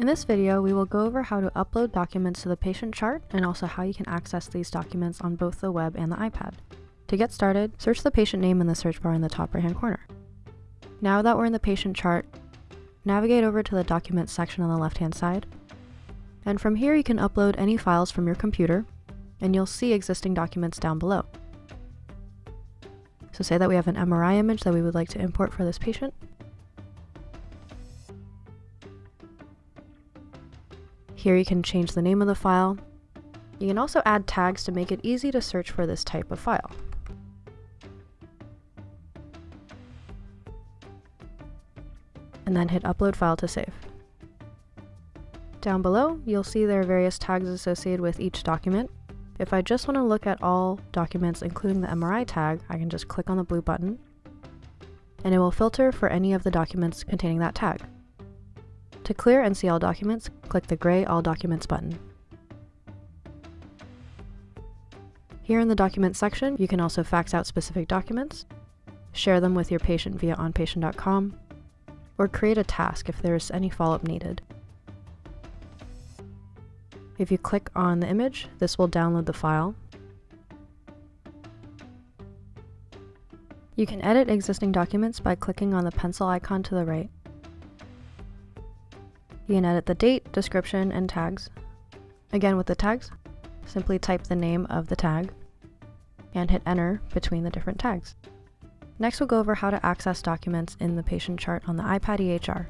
In this video, we will go over how to upload documents to the patient chart and also how you can access these documents on both the web and the iPad. To get started, search the patient name in the search bar in the top right hand corner. Now that we're in the patient chart, navigate over to the Documents section on the left hand side. And from here you can upload any files from your computer, and you'll see existing documents down below. So say that we have an MRI image that we would like to import for this patient. Here you can change the name of the file. You can also add tags to make it easy to search for this type of file. And then hit upload file to save. Down below, you'll see there are various tags associated with each document. If I just want to look at all documents including the MRI tag, I can just click on the blue button, and it will filter for any of the documents containing that tag. To clear and see all documents, click the gray All Documents button. Here in the Documents section, you can also fax out specific documents, share them with your patient via onpatient.com, or create a task if there is any follow-up needed. If you click on the image, this will download the file. You can edit existing documents by clicking on the pencil icon to the right. You can edit the date, description, and tags. Again with the tags, simply type the name of the tag and hit enter between the different tags. Next we'll go over how to access documents in the patient chart on the iPad EHR.